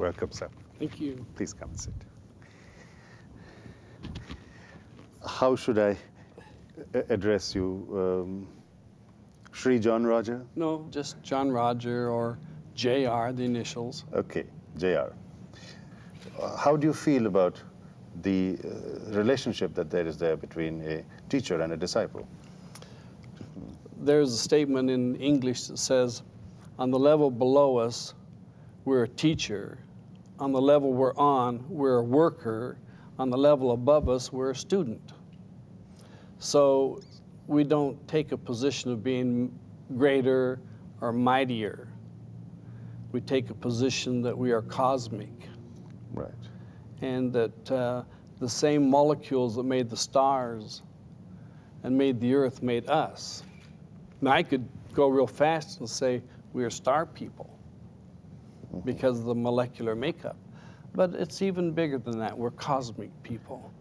Welcome, sir. Thank you. Please come and sit. How should I address you? Um, Shri John Roger? No, just John Roger or JR, the initials. Okay, JR. Uh, How do you feel about the uh, relationship that there is there between a teacher and a disciple? There's a statement in English that says, on the level below us, we're a teacher. On the level we're on, we're a worker. On the level above us, we're a student. So we don't take a position of being greater or mightier. We take a position that we are cosmic. Right. and that uh, the same molecules that made the stars and made the earth made us. Now, I could go real fast and say we are star people because of the molecular makeup, but it's even bigger than that. We're cosmic people.